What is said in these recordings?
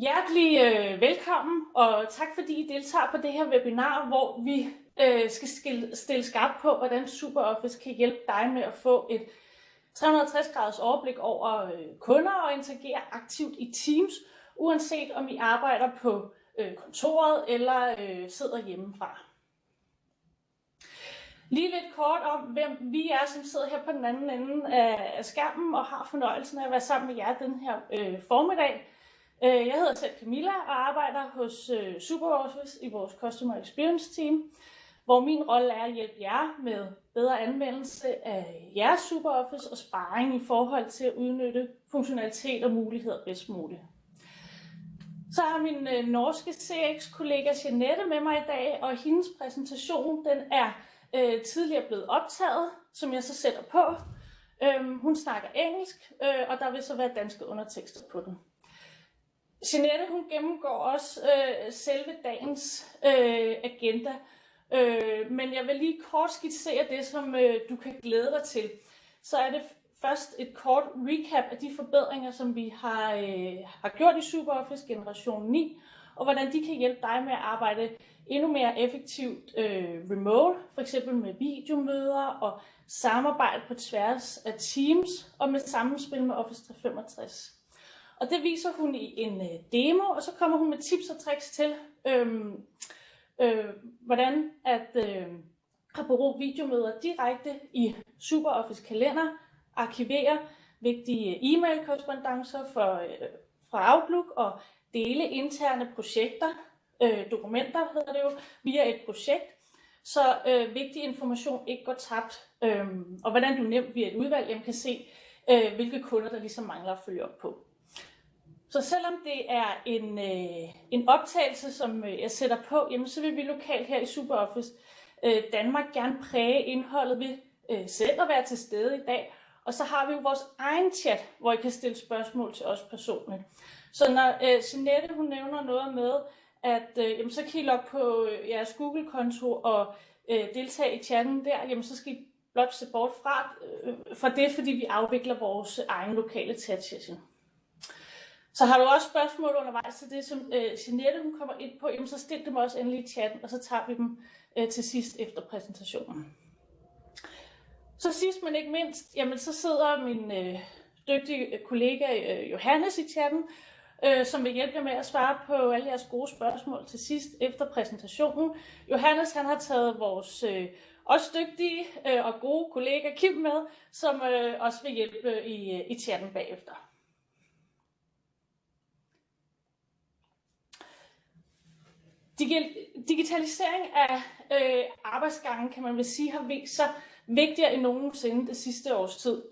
Hjertelig øh, velkommen, og tak fordi I deltager på det her webinar, hvor vi øh, skal stille, stille skarpt på, hvordan SuperOffice kan hjælpe dig med at få et 360 graders overblik over øh, kunder og interagere aktivt i Teams, uanset om I arbejder på øh, kontoret eller øh, sidder hjemmefra. Lige lidt kort om, hvem vi er, som sidder her på den anden ende af skærmen og har fornøjelsen af at være sammen med jer den her øh, formiddag. Øh, jeg hedder selv Camilla og arbejder hos øh, SuperOffice i vores Customer Experience Team, hvor min rolle er at hjælpe jer med bedre anvendelse af jeres SuperOffice og sparring i forhold til at udnytte funktionalitet og muligheder bedst muligt. Så har min øh, norske CX-kollega Jeanette med mig i dag, og hendes præsentation den er øh, tidligere blevet optaget, som jeg så sætter på. Øhm, hun snakker engelsk, øh, og der vil så være danske undertekster på den. Jeanette hun gennemgår også øh, selve dagens øh, agenda, øh, men jeg vil lige kort skitsere det, som øh, du kan glæde dig til. Så er det først et kort recap af de forbedringer, som vi har, øh, har gjort i SuperOffice Generation 9, og hvordan de kan hjælpe dig med at arbejde endnu mere effektivt øh, remote, for eksempel med videomøder og samarbejde på tværs af Teams og med sammenspil med Office 365. Og det viser hun i en øh, demo, og så kommer hun med tips og tricks til, øh, øh, hvordan at øh, at bruge videomøder direkte i SuperOffice kalender, arkivere vigtige øh, e-mail-korrespondencer for, øh, fra Outlook og dele interne projekter, øh, dokumenter hedder det jo, via et projekt, så øh, vigtig information ikke går tabt, øh, og hvordan du nemt via et udvalg kan se, øh, hvilke kunder der ligesom mangler at følge op på. Så selvom det er en, øh, en optagelse, som øh, jeg sætter på, jamen, så vil vi lokalt her i SuperOffice øh, Danmark gerne præge indholdet ved øh, selv at være til stede i dag. Og så har vi jo vores egen chat, hvor I kan stille spørgsmål til os personligt. Så når øh, Jeanette hun nævner noget med, at øh, jamen, så kan I logge på øh, jeres Google-konto og øh, deltage i chatten der, jamen, så skal I blot se bort fra, øh, fra det, fordi vi afvikler vores egen lokale chat-session. Så har du også spørgsmål undervejs til det, som øh, Jeanette hun kommer ind på, jamen, så stil dem også endelig i chatten, og så tager vi dem øh, til sidst efter præsentationen. Så sidst men ikke mindst, jamen, så sidder min øh, dygtige øh, kollega øh, Johannes i chatten, øh, som vil hjælpe jer med at svare på alle jeres gode spørgsmål til sidst efter præsentationen. Johannes han har taget vores øh, også dygtige øh, og gode kollega Kim med, som øh, også vil hjælpe øh, i, øh, i chatten bagefter. Digitalisering af øh, arbejdsgangen, kan man vel sige, har vist sig vigtigere end nogensinde det sidste års tid.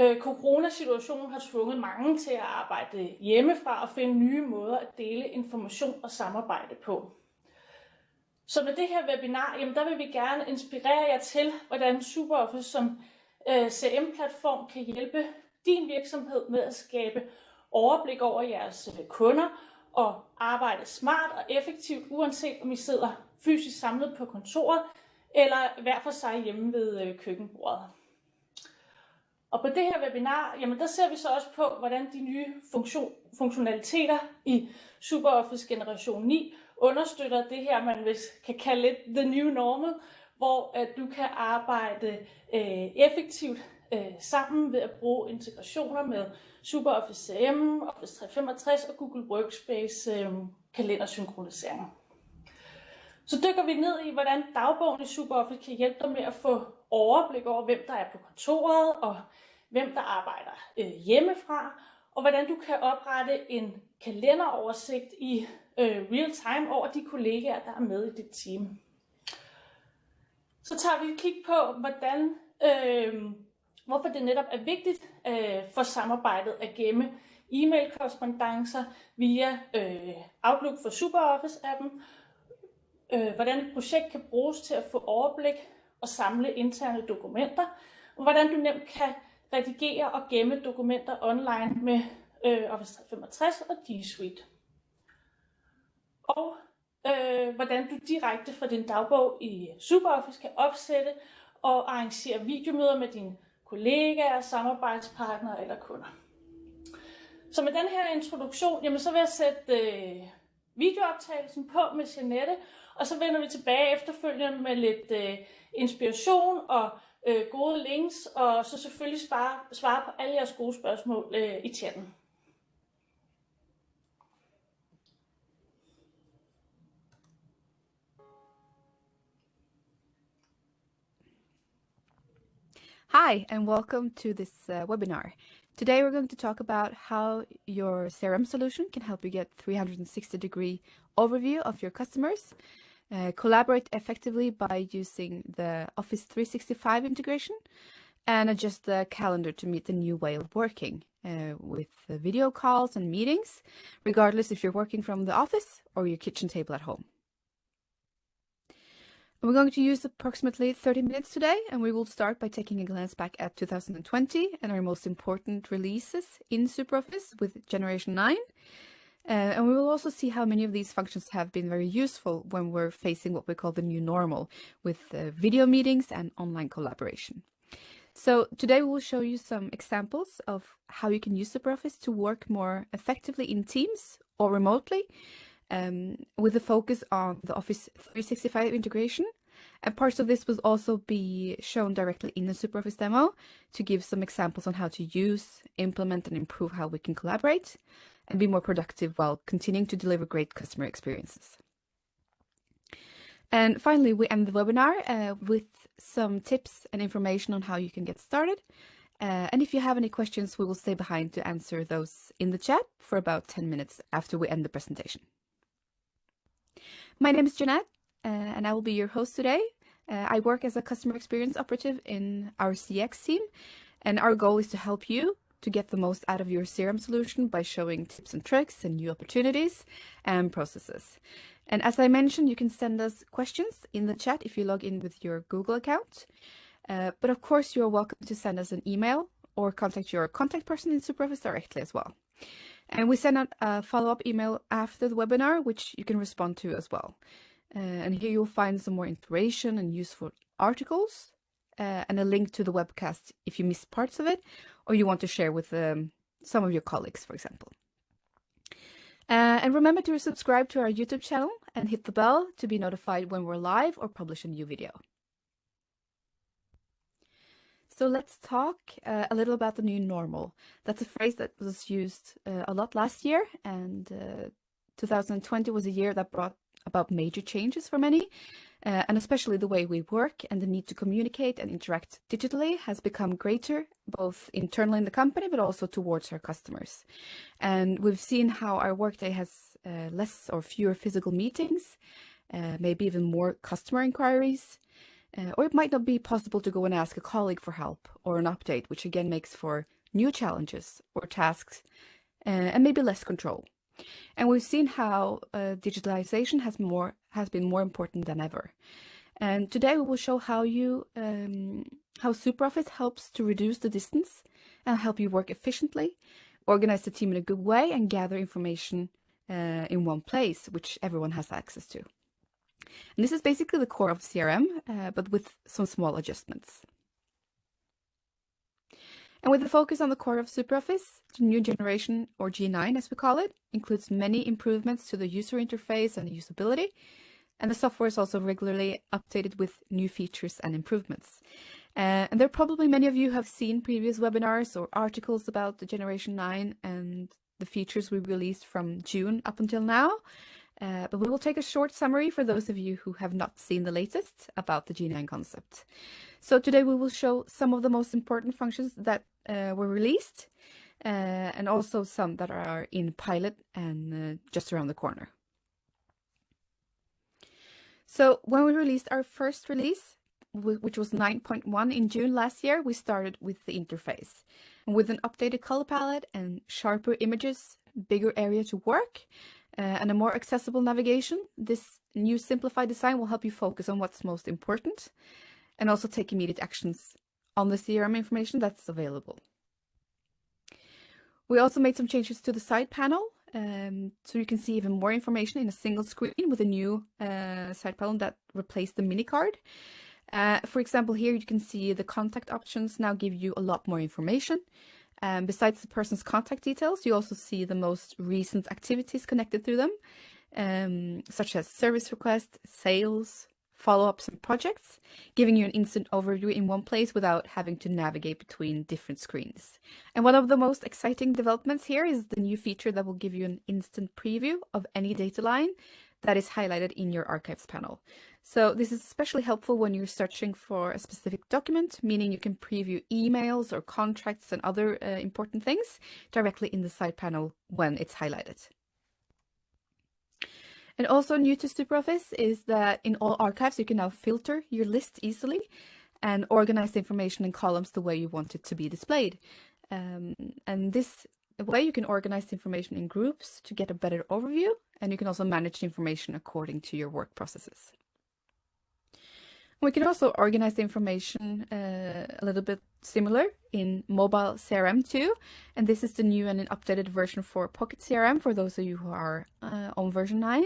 Øh, coronasituationen har tvunget mange til at arbejde hjemmefra og finde nye måder at dele information og samarbejde på. Så med det her webinar, jamen der vil vi gerne inspirere jer til, hvordan SuperOffice som øh, CM-platform kan hjælpe din virksomhed med at skabe overblik over jeres øh, kunder og arbejde smart og effektivt, uanset om I sidder fysisk samlet på kontoret eller hver for sig hjemme ved øh, køkkenbordet. Og på det her webinar, jamen der ser vi så også på, hvordan de nye funktion, funktionaliteter i SuperOffice Generation 9 understøtter det her, man hvis kan kalde lidt the new normal, hvor at du kan arbejde øh, effektivt øh, sammen ved at bruge integrationer med SuperOffice CM, Office 365 og Google Workspace øh, kalendersynkronisering. Så dykker vi ned i, hvordan dagbogen i SuperOffice kan hjælpe dig med at få overblik over, hvem der er på kontoret, og hvem der arbejder øh, hjemmefra, og hvordan du kan oprette en kalenderoversigt i øh, real time over de kollegaer, der er med i dit team. Så tager vi et kig på, hvordan, øh, hvorfor det netop er vigtigt øh, for samarbejdet at gemme e-mail korrespondancer via øh, Outlook for SuperOffice-appen, øh, hvordan et projekt kan bruges til at få overblik og samle interne dokumenter, og hvordan du nemt kan redigere og gemme dokumenter online med øh, Office 365 og G Suite. Og øh, hvordan du direkte fra din dagbog i SuperOffice kan opsætte og arrangere videomøder med dine kollegaer, samarbejdspartnere eller kunder. Så med den her introduktion, jamen så vil jeg sætte øh, videooptagelsen på med Jeanette, og så vender vi tilbage efterfølgende med lidt øh, inspiration og øh, gode links, og så selvfølgelig svare, svare på alle jeres gode spørgsmål øh, i chatten. Hi, and welcome to this uh, webinar. Today we're going to talk about how your CRM solution can help you get 360 degree overview of your customers, uh, collaborate effectively by using the Office 365 integration, and adjust the calendar to meet the new way of working uh, with video calls and meetings, regardless if you're working from the office or your kitchen table at home. We're going to use approximately 30 minutes today, and we will start by taking a glance back at 2020 and our most important releases in SuperOffice with Generation 9. Uh, and we will also see how many of these functions have been very useful when we're facing what we call the new normal with uh, video meetings and online collaboration. So today we will show you some examples of how you can use SuperOffice to work more effectively in Teams or remotely, um, with a focus on the Office 365 integration. And parts of this will also be shown directly in the SuperOffice demo to give some examples on how to use, implement and improve how we can collaborate and be more productive while continuing to deliver great customer experiences. And finally, we end the webinar uh, with some tips and information on how you can get started. Uh, and if you have any questions, we will stay behind to answer those in the chat for about 10 minutes after we end the presentation. My name is Jeanette, uh, and I will be your host today. Uh, I work as a customer experience operative in our CX team, and our goal is to help you to get the most out of your CRM solution by showing tips and tricks and new opportunities and processes. And as I mentioned, you can send us questions in the chat if you log in with your Google account. Uh, but of course, you're welcome to send us an email or contact your contact person in SuperOffice directly as well. And we send out a follow-up email after the webinar, which you can respond to as well. Uh, and here you'll find some more inspiration and useful articles uh, and a link to the webcast if you missed parts of it or you want to share with um, some of your colleagues, for example. Uh, and remember to subscribe to our YouTube channel and hit the bell to be notified when we're live or publish a new video. So let's talk uh, a little about the new normal. That's a phrase that was used uh, a lot last year and uh, 2020 was a year that brought about major changes for many uh, and especially the way we work and the need to communicate and interact digitally has become greater both internally in the company but also towards our customers. And we've seen how our workday has uh, less or fewer physical meetings, uh, maybe even more customer inquiries, uh, or it might not be possible to go and ask a colleague for help or an update, which again makes for new challenges or tasks uh, and maybe less control. And we've seen how uh, digitalization has more has been more important than ever. And today we will show how you um, how SuperOffice helps to reduce the distance and help you work efficiently, organize the team in a good way, and gather information uh, in one place, which everyone has access to. And this is basically the core of CRM, uh, but with some small adjustments. And with the focus on the core of SuperOffice, the new generation, or G9 as we call it, includes many improvements to the user interface and usability. And the software is also regularly updated with new features and improvements. Uh, and there are probably many of you have seen previous webinars or articles about the Generation 9 and the features we released from June up until now. Uh, but we will take a short summary for those of you who have not seen the latest about the G9 concept. So today we will show some of the most important functions that uh, were released uh, and also some that are in pilot and uh, just around the corner. So when we released our first release, which was 9.1 in June last year, we started with the interface. With an updated color palette and sharper images, bigger area to work, uh, and a more accessible navigation, this new simplified design will help you focus on what's most important and also take immediate actions on the CRM information that's available. We also made some changes to the side panel um, so you can see even more information in a single screen with a new uh, side panel that replaced the mini card. Uh, for example, here you can see the contact options now give you a lot more information Um, besides the person's contact details, you also see the most recent activities connected to them, um, such as service requests, sales, follow-ups and projects, giving you an instant overview in one place without having to navigate between different screens. And one of the most exciting developments here is the new feature that will give you an instant preview of any data line that is highlighted in your archives panel. So this is especially helpful when you're searching for a specific document, meaning you can preview emails or contracts and other uh, important things directly in the side panel when it's highlighted. And also new to SuperOffice is that in all archives, you can now filter your list easily and organize the information in columns the way you want it to be displayed. Um, and this way you can organize information in groups to get a better overview, and you can also manage information according to your work processes. We can also organize the information uh, a little bit similar in mobile CRM too. And this is the new and an updated version for Pocket CRM for those of you who are uh, on version 9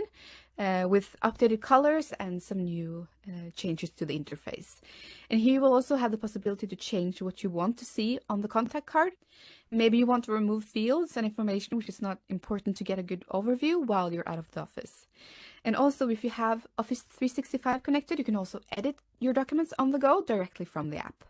uh, with updated colors and some new uh, changes to the interface. And here you will also have the possibility to change what you want to see on the contact card. Maybe you want to remove fields and information which is not important to get a good overview while you're out of the office. And also, if you have Office 365 connected, you can also edit your documents on the go directly from the app.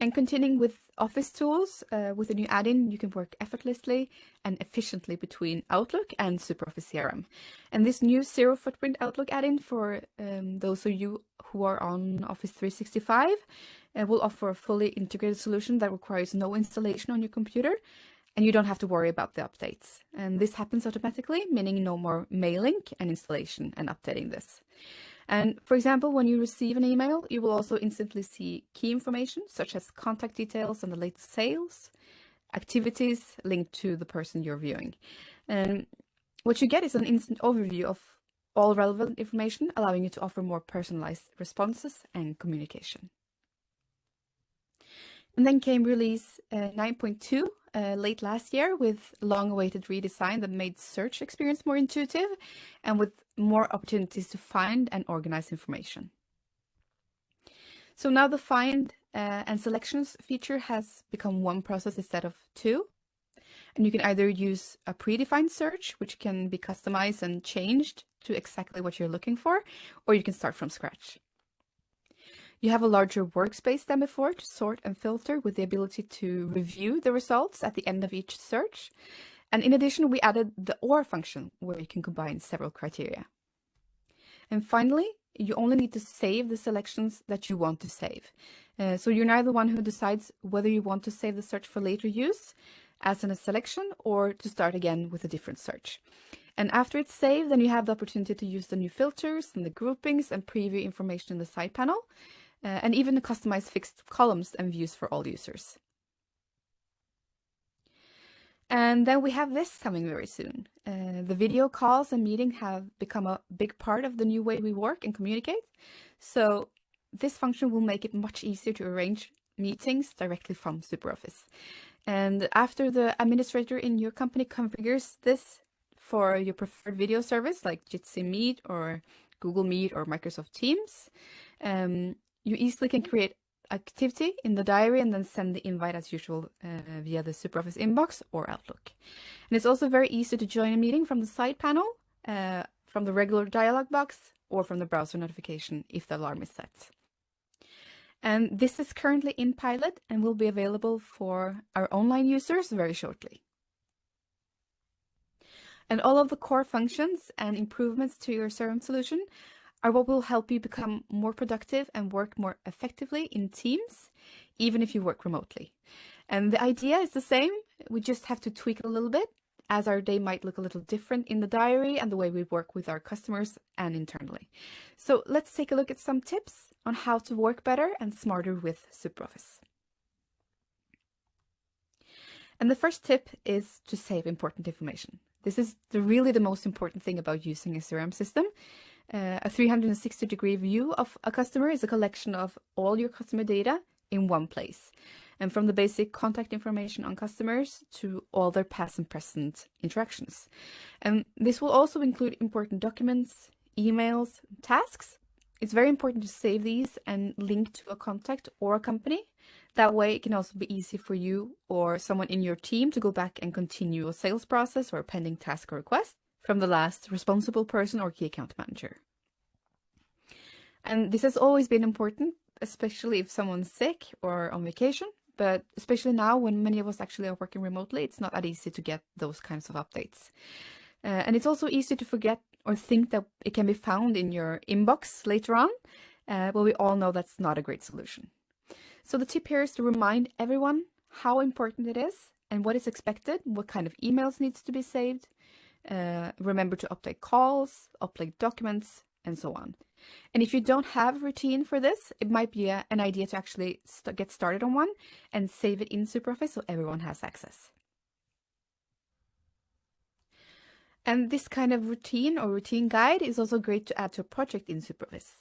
And continuing with Office tools, uh, with a new add-in, you can work effortlessly and efficiently between Outlook and SuperOffice CRM. And this new Zero Footprint Outlook add-in for um, those of you who are on Office 365 uh, will offer a fully integrated solution that requires no installation on your computer and you don't have to worry about the updates. And this happens automatically, meaning no more mailing and installation and updating this. And for example, when you receive an email, you will also instantly see key information such as contact details and the latest sales, activities linked to the person you're viewing. And what you get is an instant overview of all relevant information, allowing you to offer more personalized responses and communication. And then came release uh, 9.2 uh, late last year with long-awaited redesign that made search experience more intuitive and with more opportunities to find and organize information. So now the find uh, and selections feature has become one process instead of two. And you can either use a predefined search, which can be customized and changed to exactly what you're looking for, or you can start from scratch. You have a larger workspace than before to sort and filter with the ability to review the results at the end of each search. And in addition, we added the OR function where you can combine several criteria. And finally, you only need to save the selections that you want to save. Uh, so you're now the one who decides whether you want to save the search for later use as in a selection or to start again with a different search. And after it's saved, then you have the opportunity to use the new filters and the groupings and preview information in the side panel uh, and even customize fixed columns and views for all users. And then we have this coming very soon. Uh, the video calls and meeting have become a big part of the new way we work and communicate. So this function will make it much easier to arrange meetings directly from SuperOffice. And after the administrator in your company configures this for your preferred video service like Jitsi Meet or Google Meet or Microsoft Teams, um, you easily can create activity in the diary and then send the invite as usual uh, via the SuperOffice inbox or Outlook. And it's also very easy to join a meeting from the side panel, uh, from the regular dialog box, or from the browser notification if the alarm is set. And this is currently in pilot and will be available for our online users very shortly. And all of the core functions and improvements to your CRM solution are what will help you become more productive and work more effectively in teams, even if you work remotely. And the idea is the same. We just have to tweak it a little bit as our day might look a little different in the diary and the way we work with our customers and internally. So let's take a look at some tips on how to work better and smarter with SuperOffice. And the first tip is to save important information. This is the, really the most important thing about using a CRM system uh, a 360 degree view of a customer is a collection of all your customer data in one place. And from the basic contact information on customers to all their past and present interactions. And this will also include important documents, emails, tasks. It's very important to save these and link to a contact or a company That way it can also be easy for you or someone in your team to go back and continue a sales process or a pending task or request from the last responsible person or key account manager. And this has always been important, especially if someone's sick or on vacation, but especially now when many of us actually are working remotely, it's not that easy to get those kinds of updates. Uh, and it's also easy to forget or think that it can be found in your inbox later on, uh, but we all know that's not a great solution. So the tip here is to remind everyone how important it is and what is expected, what kind of emails needs to be saved. Uh, remember to update calls, update documents, and so on. And if you don't have a routine for this, it might be a, an idea to actually st get started on one and save it in SuperOffice so everyone has access. And this kind of routine or routine guide is also great to add to a project in SuperOffice.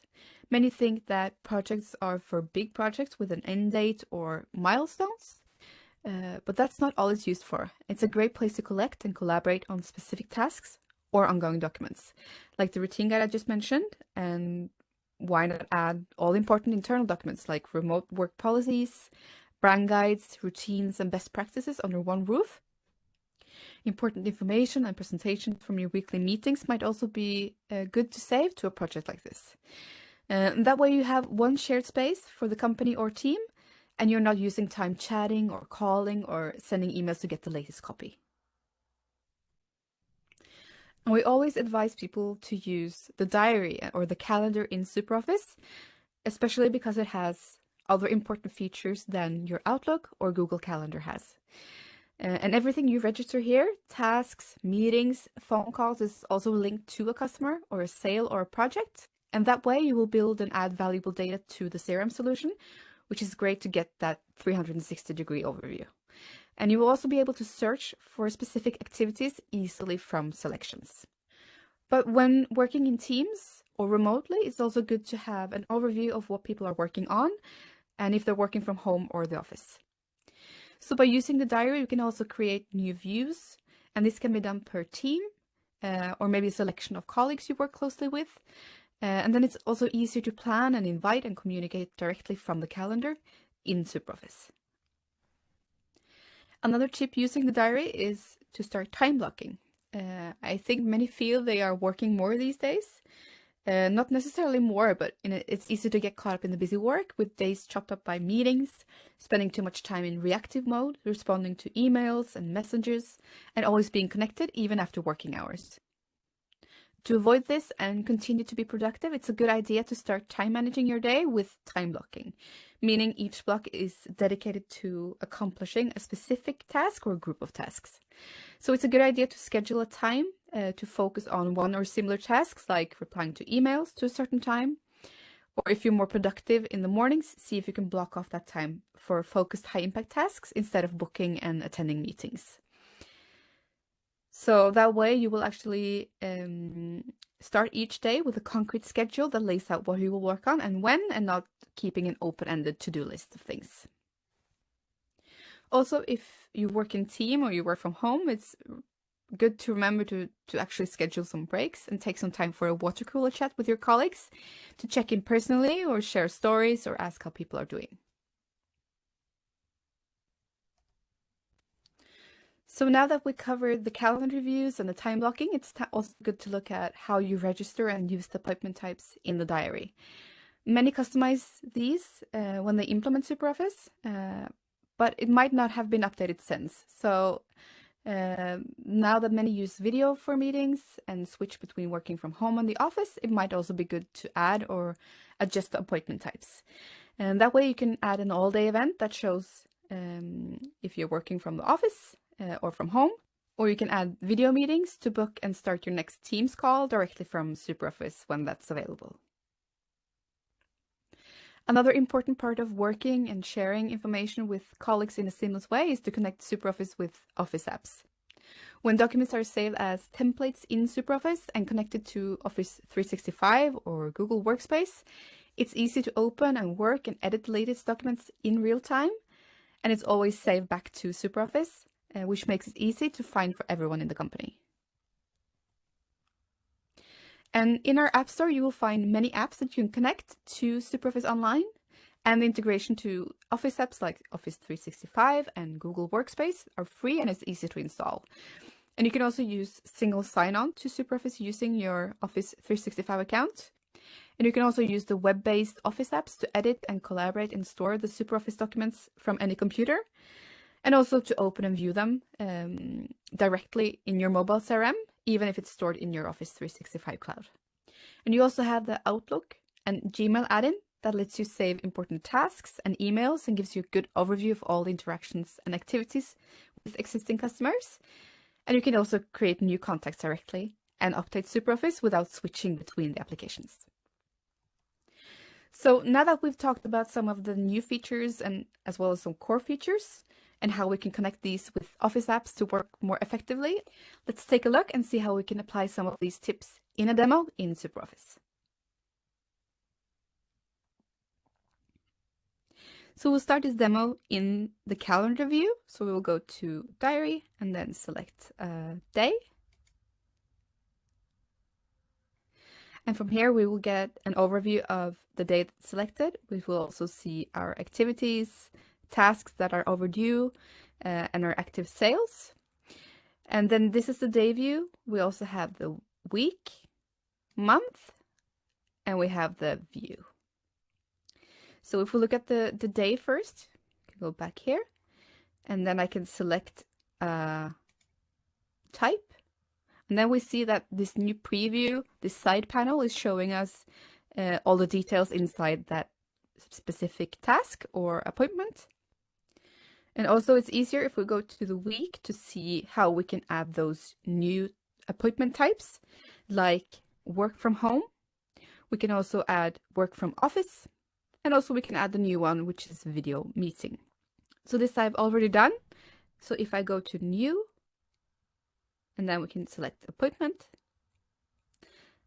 Many think that projects are for big projects with an end date or milestones, uh, but that's not all it's used for. It's a great place to collect and collaborate on specific tasks or ongoing documents, like the routine guide I just mentioned, and why not add all important internal documents like remote work policies, brand guides, routines, and best practices under one roof Important information and presentations from your weekly meetings might also be uh, good to save to a project like this. Uh, that way you have one shared space for the company or team and you're not using time chatting or calling or sending emails to get the latest copy. And we always advise people to use the diary or the calendar in SuperOffice, especially because it has other important features than your Outlook or Google Calendar has. Uh, and everything you register here, tasks, meetings, phone calls is also linked to a customer or a sale or a project. And that way you will build and add valuable data to the CRM solution, which is great to get that 360 degree overview. And you will also be able to search for specific activities easily from selections. But when working in teams or remotely, it's also good to have an overview of what people are working on and if they're working from home or the office. So by using the diary, you can also create new views, and this can be done per team uh, or maybe a selection of colleagues you work closely with. Uh, and then it's also easier to plan and invite and communicate directly from the calendar in SuperOffice. Another tip using the diary is to start time blocking. Uh, I think many feel they are working more these days, uh, not necessarily more, but a, it's easy to get caught up in the busy work with days chopped up by meetings, spending too much time in reactive mode, responding to emails and messages, and always being connected even after working hours. To avoid this and continue to be productive, it's a good idea to start time managing your day with time blocking, meaning each block is dedicated to accomplishing a specific task or group of tasks. So it's a good idea to schedule a time uh, to focus on one or similar tasks like replying to emails to a certain time. Or if you're more productive in the mornings, see if you can block off that time for focused high impact tasks instead of booking and attending meetings. So that way you will actually um, start each day with a concrete schedule that lays out what you will work on and when and not keeping an open-ended to-do list of things. Also, if you work in team or you work from home, it's good to remember to, to actually schedule some breaks and take some time for a water cooler chat with your colleagues to check in personally or share stories or ask how people are doing. So now that we covered the calendar views and the time blocking, it's also good to look at how you register and use the appointment types in the diary. Many customize these uh, when they implement SuperOffice, uh, but it might not have been updated since. So uh, now that many use video for meetings and switch between working from home and the office, it might also be good to add or adjust the appointment types. And that way you can add an all-day event that shows um, if you're working from the office uh, or from home, or you can add video meetings to book and start your next Teams call directly from SuperOffice when that's available. Another important part of working and sharing information with colleagues in a seamless way is to connect SuperOffice with Office apps. When documents are saved as templates in SuperOffice and connected to Office 365 or Google Workspace, it's easy to open and work and edit the latest documents in real time, and it's always saved back to SuperOffice, uh, which makes it easy to find for everyone in the company. And in our App Store, you will find many apps that you can connect to SuperOffice Online. And the integration to Office apps like Office 365 and Google Workspace are free and it's easy to install. And you can also use single sign-on to SuperOffice using your Office 365 account. And you can also use the web-based Office apps to edit and collaborate and store the SuperOffice documents from any computer, and also to open and view them um, directly in your mobile CRM, even if it's stored in your Office 365 cloud. And you also have the Outlook and Gmail add-in that lets you save important tasks and emails and gives you a good overview of all the interactions and activities with existing customers. And you can also create new contacts directly and update SuperOffice without switching between the applications. So now that we've talked about some of the new features and as well as some core features and how we can connect these with Office apps to work more effectively, let's take a look and see how we can apply some of these tips in a demo in SuperOffice. So we'll start this demo in the calendar view. So we will go to diary and then select a day. And from here, we will get an overview of the date selected. We will also see our activities, tasks that are overdue, uh, and our active sales. And then this is the day view. We also have the week, month, and we have the view. So if we look at the, the day first, go back here, and then I can select uh, type. And then we see that this new preview, this side panel is showing us uh, all the details inside that specific task or appointment. And also it's easier if we go to the week to see how we can add those new appointment types like work from home. We can also add work from office and also we can add the new one, which is video meeting. So this I've already done. So if I go to new, and then we can select appointment.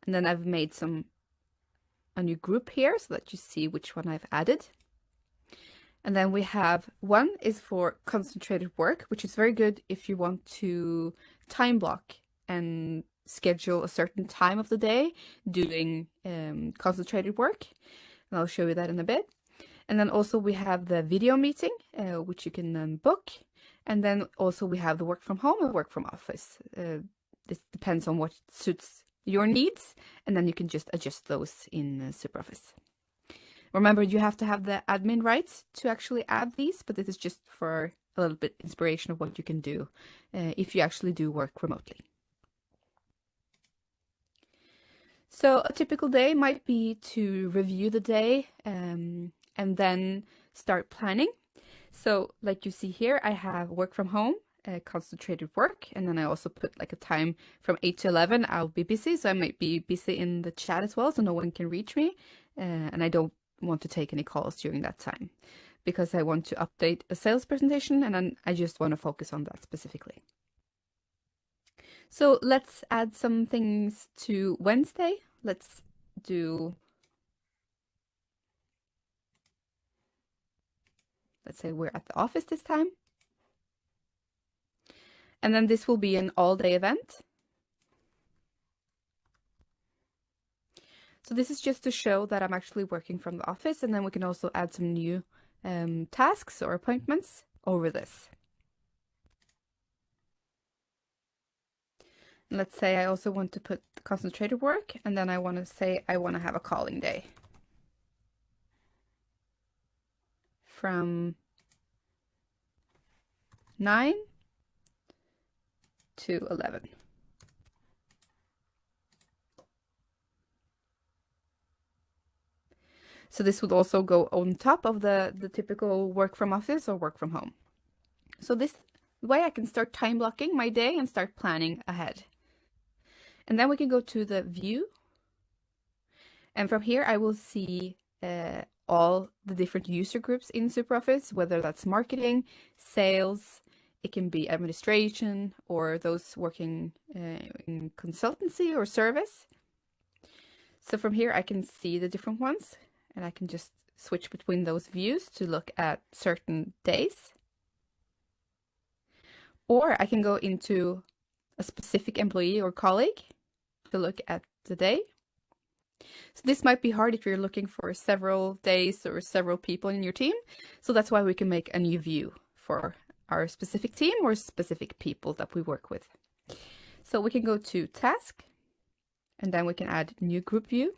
And then I've made some a new group here so that you see which one I've added. And then we have one is for concentrated work, which is very good if you want to time block and schedule a certain time of the day doing um, concentrated work and I'll show you that in a bit. And then also we have the video meeting, uh, which you can um, book. And then also we have the work from home and work from office. Uh, this depends on what suits your needs. And then you can just adjust those in uh, SuperOffice. Remember, you have to have the admin rights to actually add these, but this is just for a little bit inspiration of what you can do uh, if you actually do work remotely. So a typical day might be to review the day um, and then start planning. So like you see here, I have work from home, uh, concentrated work, and then I also put like a time from 8 to 11, I'll be busy. So I might be busy in the chat as well, so no one can reach me. Uh, and I don't want to take any calls during that time because I want to update a sales presentation and then I just want to focus on that specifically. So let's add some things to Wednesday. Let's do, let's say we're at the office this time. And then this will be an all-day event. So this is just to show that I'm actually working from the office and then we can also add some new um, tasks or appointments over this. Let's say I also want to put concentrated work and then I want to say I want to have a calling day. From 9 to 11. So this would also go on top of the, the typical work from office or work from home. So this way I can start time blocking my day and start planning ahead. And then we can go to the view. And from here, I will see uh, all the different user groups in SuperOffice, whether that's marketing, sales, it can be administration, or those working uh, in consultancy or service. So from here, I can see the different ones, and I can just switch between those views to look at certain days. Or I can go into a specific employee or colleague to look at the day. So this might be hard if you're looking for several days or several people in your team. So that's why we can make a new view for our specific team or specific people that we work with. So we can go to task and then we can add new group view.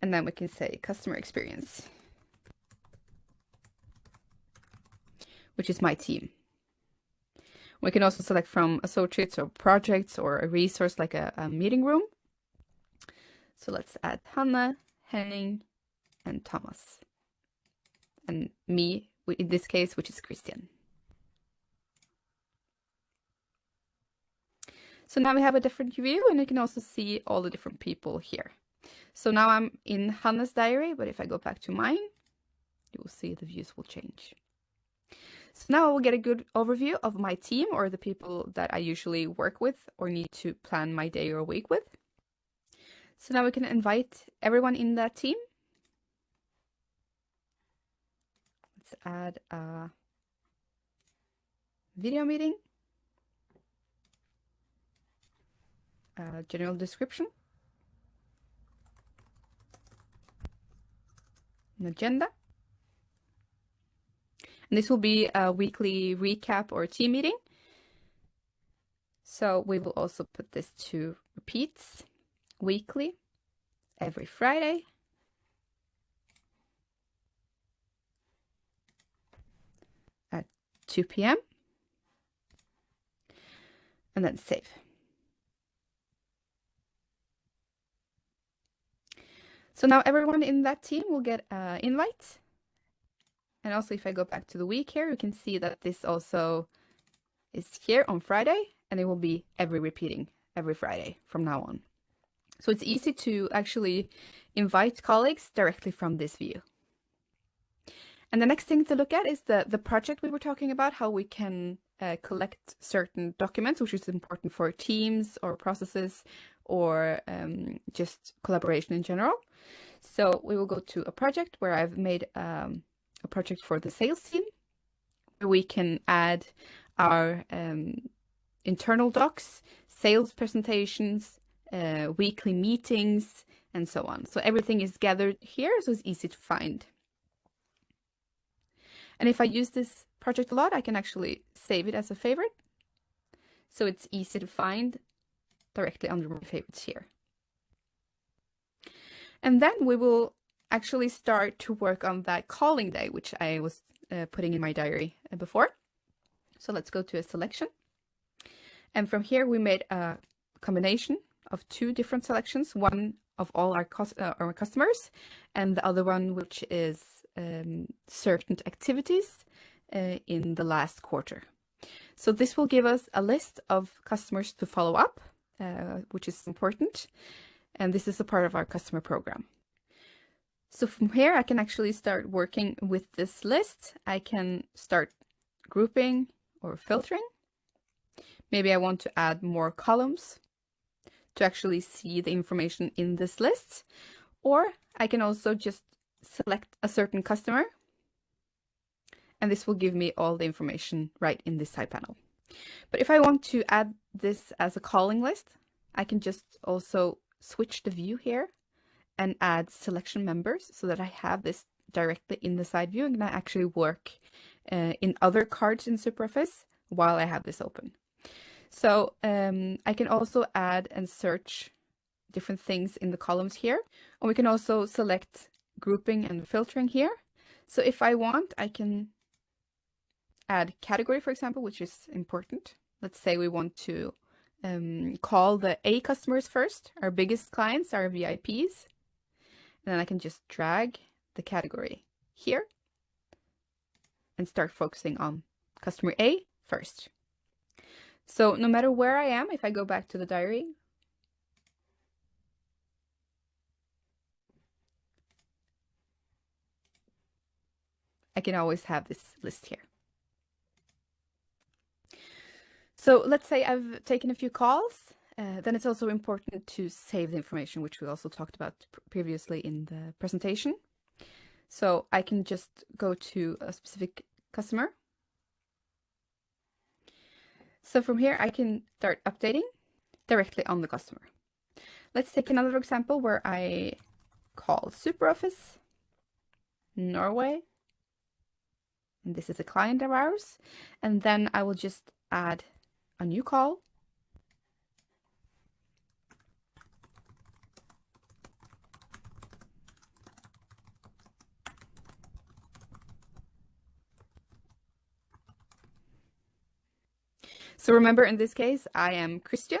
And then we can say customer experience, which is my team. We can also select from associates or projects or a resource like a, a meeting room. So let's add Hanna, Henning, and Thomas. And me, in this case, which is Christian. So now we have a different view and you can also see all the different people here. So now I'm in Hannah's diary, but if I go back to mine, you will see the views will change. So now I will get a good overview of my team or the people that I usually work with or need to plan my day or week with. So now we can invite everyone in that team. Let's add a video meeting, a general description, an agenda, and this will be a weekly recap or team meeting. So we will also put this to repeats weekly every Friday. At 2 p.m. And then save. So now everyone in that team will get an invite and also if I go back to the week here, you can see that this also is here on Friday and it will be every repeating every Friday from now on. So it's easy to actually invite colleagues directly from this view. And the next thing to look at is the, the project we were talking about, how we can uh, collect certain documents, which is important for teams or processes or um, just collaboration in general. So we will go to a project where I've made um, a project for the sales team we can add our um, internal docs, sales presentations, uh, weekly meetings, and so on. So everything is gathered here, so it's easy to find. And if I use this project a lot, I can actually save it as a favorite. So it's easy to find directly under my favorites here. And then we will actually start to work on that calling day, which I was uh, putting in my diary uh, before. So let's go to a selection. And from here, we made a combination of two different selections, one of all our, uh, our customers and the other one, which is um, certain activities uh, in the last quarter. So this will give us a list of customers to follow up, uh, which is important. And this is a part of our customer program. So from here, I can actually start working with this list. I can start grouping or filtering. Maybe I want to add more columns to actually see the information in this list. Or I can also just select a certain customer. And this will give me all the information right in this side panel. But if I want to add this as a calling list, I can just also switch the view here and add selection members so that I have this directly in the side view and I actually work uh, in other cards in SuperOffice while I have this open. So um, I can also add and search different things in the columns here. And we can also select grouping and filtering here. So if I want, I can add category, for example, which is important. Let's say we want to um, call the A customers first, our biggest clients, our VIPs. And then I can just drag the category here and start focusing on customer A first. So no matter where I am, if I go back to the diary, I can always have this list here. So let's say I've taken a few calls uh, then it's also important to save the information, which we also talked about previously in the presentation. So I can just go to a specific customer. So from here, I can start updating directly on the customer. Let's take another example where I call SuperOffice Norway. And this is a client of ours. And then I will just add a new call. So remember in this case, I am Christian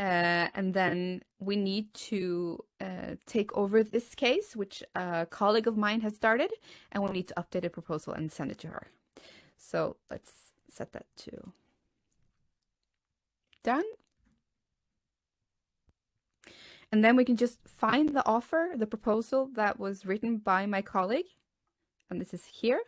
uh, and then we need to uh, take over this case, which a colleague of mine has started, and we need to update a proposal and send it to her. So let's set that to done. And then we can just find the offer, the proposal that was written by my colleague. And this is here.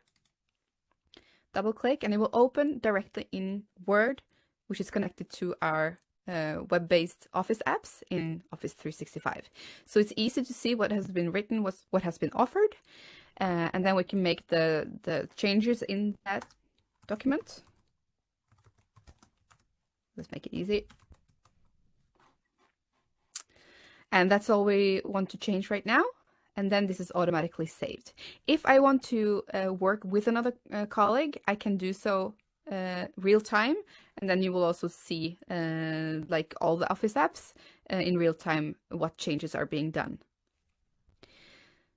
Double click and it will open directly in Word, which is connected to our uh, web-based Office apps in Office 365. So it's easy to see what has been written, what's, what has been offered, uh, and then we can make the, the changes in that document. Let's make it easy. And that's all we want to change right now. And then this is automatically saved. If I want to uh, work with another uh, colleague, I can do so uh, real time and then you will also see uh, like all the office apps uh, in real time what changes are being done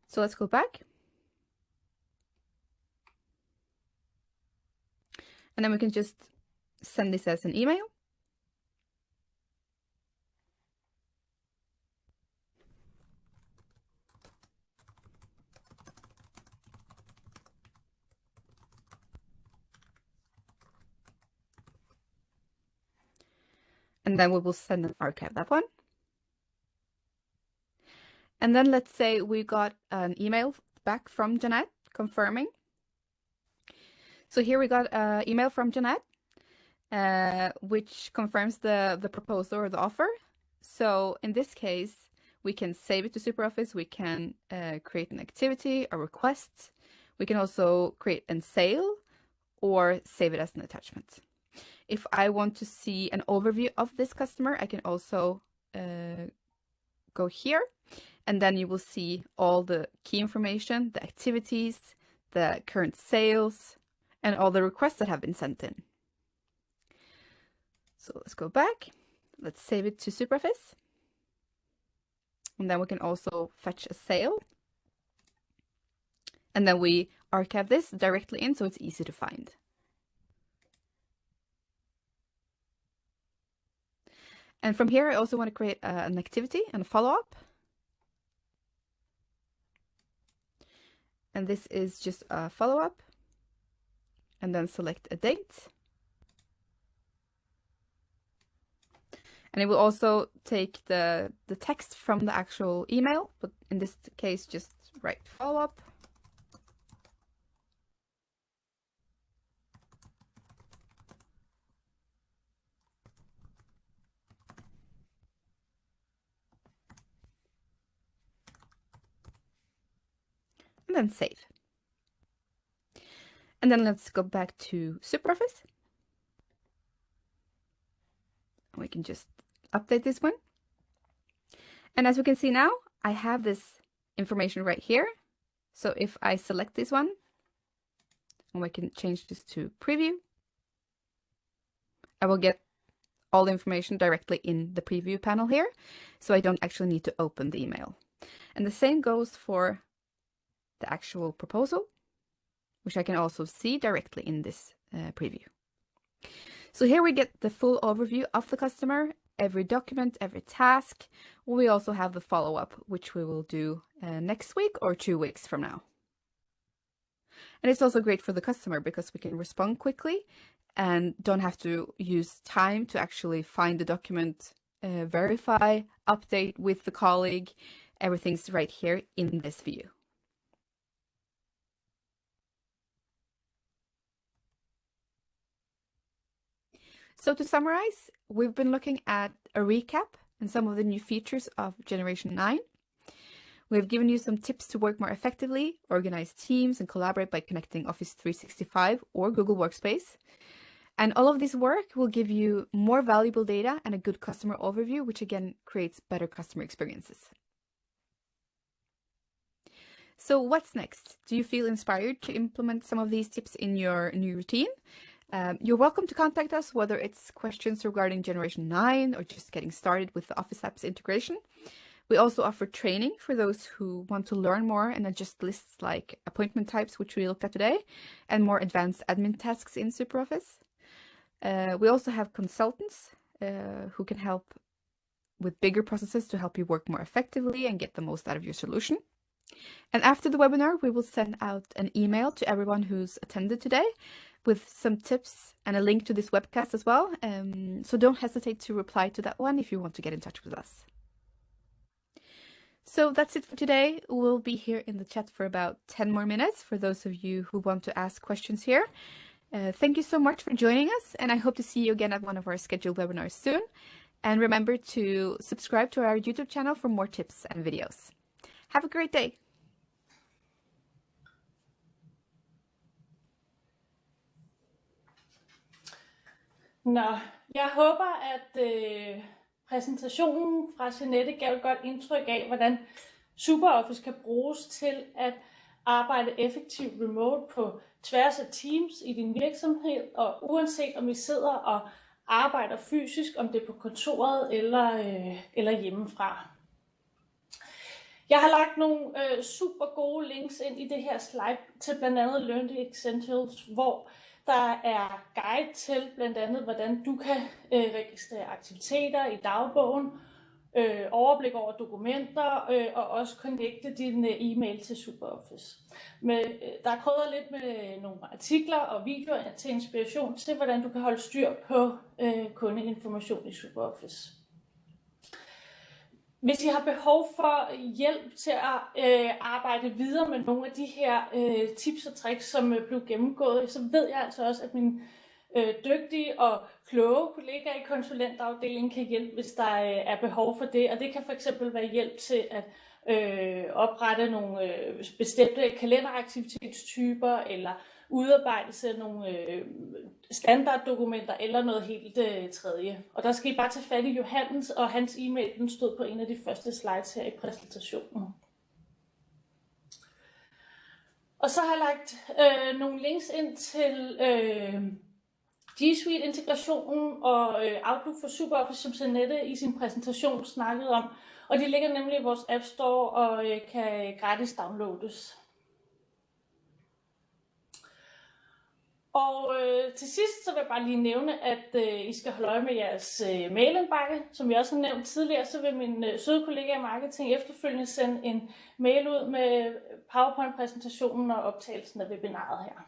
so let's go back and then we can just send this as an email and then we will send and archive that one. And then let's say we got an email back from Jeanette confirming. So here we got an email from Jeanette, uh, which confirms the, the proposal or the offer. So in this case, we can save it to SuperOffice. We can uh, create an activity, a request. We can also create a sale or save it as an attachment. If I want to see an overview of this customer, I can also uh, go here and then you will see all the key information, the activities, the current sales, and all the requests that have been sent in. So let's go back. Let's save it to SuperOffice. And then we can also fetch a sale. And then we archive this directly in so it's easy to find. And from here, I also want to create uh, an activity and a follow-up. And this is just a follow-up. And then select a date. And it will also take the, the text from the actual email, but in this case, just write follow-up. And then save. And then let's go back to SuperOffice. We can just update this one. And as we can see now, I have this information right here. So if I select this one, and we can change this to preview, I will get all the information directly in the preview panel here. So I don't actually need to open the email. And the same goes for the actual proposal, which I can also see directly in this uh, preview. So here we get the full overview of the customer, every document, every task. We also have the follow-up, which we will do uh, next week or two weeks from now. And it's also great for the customer because we can respond quickly and don't have to use time to actually find the document, uh, verify, update with the colleague. Everything's right here in this view. So to summarize, we've been looking at a recap and some of the new features of Generation 9. We've given you some tips to work more effectively, organize teams and collaborate by connecting Office 365 or Google Workspace. And all of this work will give you more valuable data and a good customer overview, which again creates better customer experiences. So what's next? Do you feel inspired to implement some of these tips in your new routine? Um, you're welcome to contact us, whether it's questions regarding Generation 9 or just getting started with the Office Apps integration. We also offer training for those who want to learn more and adjust lists like appointment types, which we looked at today, and more advanced admin tasks in SuperOffice. Uh, we also have consultants uh, who can help with bigger processes to help you work more effectively and get the most out of your solution. And after the webinar, we will send out an email to everyone who's attended today with some tips and a link to this webcast as well. Um, so don't hesitate to reply to that one if you want to get in touch with us. So that's it for today. We'll be here in the chat for about 10 more minutes for those of you who want to ask questions here. Uh, thank you so much for joining us, and I hope to see you again at one of our scheduled webinars soon. And remember to subscribe to our YouTube channel for more tips and videos. Have a great day. Nå, jeg håber, at øh, præsentationen fra Jeanette gav et godt indtryk af, hvordan SuperOffice kan bruges til at arbejde effektivt remote på tværs af teams i din virksomhed, og uanset om I sidder og arbejder fysisk, om det er på kontoret eller, øh, eller hjemmefra. Jeg har lagt nogle øh, super gode links ind i det her slide til blandt andet Learn Essentials, hvor der er guide til blandt andet, hvordan du kan øh, registrere aktiviteter i dagbogen, øh, overblik over dokumenter øh, og også connecte din øh, e-mail til SuperOffice. Med, øh, der er krydret lidt med øh, nogle artikler og videoer til inspiration til, hvordan du kan holde styr på øh, kundeinformation i SuperOffice. Hvis I har behov for hjælp til at øh, arbejde videre med nogle af de her øh, tips og tricks, som øh, blev gennemgået, så ved jeg altså også, at min øh, dygtige og kloge kollegaer i konsulentafdelingen kan hjælpe, hvis der øh, er behov for det. Og det kan for eksempel være hjælp til at øh, oprette nogle øh, bestemte kalenderaktivitetstyper, eller udarbejdelse af nogle øh, standarddokumenter eller noget helt øh, tredje. Og der skal I bare tage fat i Johannes, og hans e-mail den stod på en af de første slides her i præsentationen. Og så har jeg lagt øh, nogle links ind til øh, G Suite integrationen og øh, Outlook for SuperOffice, som Sanette i sin præsentation snakkede om. Og de ligger nemlig i vores App Store og øh, kan gratis downloades. Og øh, til sidst så vil jeg bare lige nævne, at øh, I skal holde øje med jeres øh, mailindbakke. Som vi også har nævnt tidligere, så vil min øh, søde kollega i marketing efterfølgende sende en mail ud med PowerPoint-præsentationen og optagelsen af webinaret her.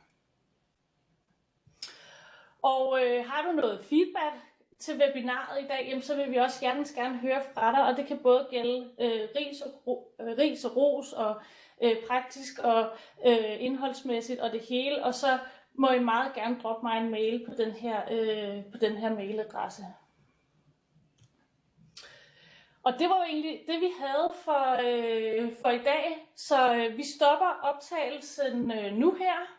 Og øh, har du noget feedback til webinaret i dag, jamen, så vil vi også gerne, gerne høre fra dig, og det kan både gælde øh, ris, og, ro, øh, ris og ros, og øh, praktisk og øh, indholdsmæssigt og det hele, og så må I meget gerne droppe mig en mail på den her, øh, på den her mailadresse. Og det var jo egentlig det, vi havde for, øh, for i dag. Så øh, vi stopper optagelsen øh, nu her.